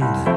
land.